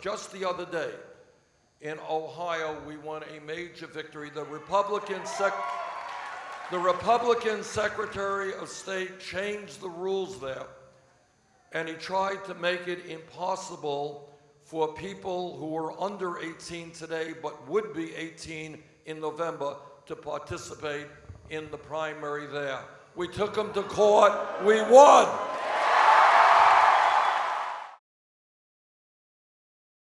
Just the other day, in Ohio, we won a major victory. The Republican sec, the Republican Secretary of State changed the rules there, and he tried to make it impossible for people who are under 18 today but would be 18 in November to participate in the primary there. We took them to court, we won.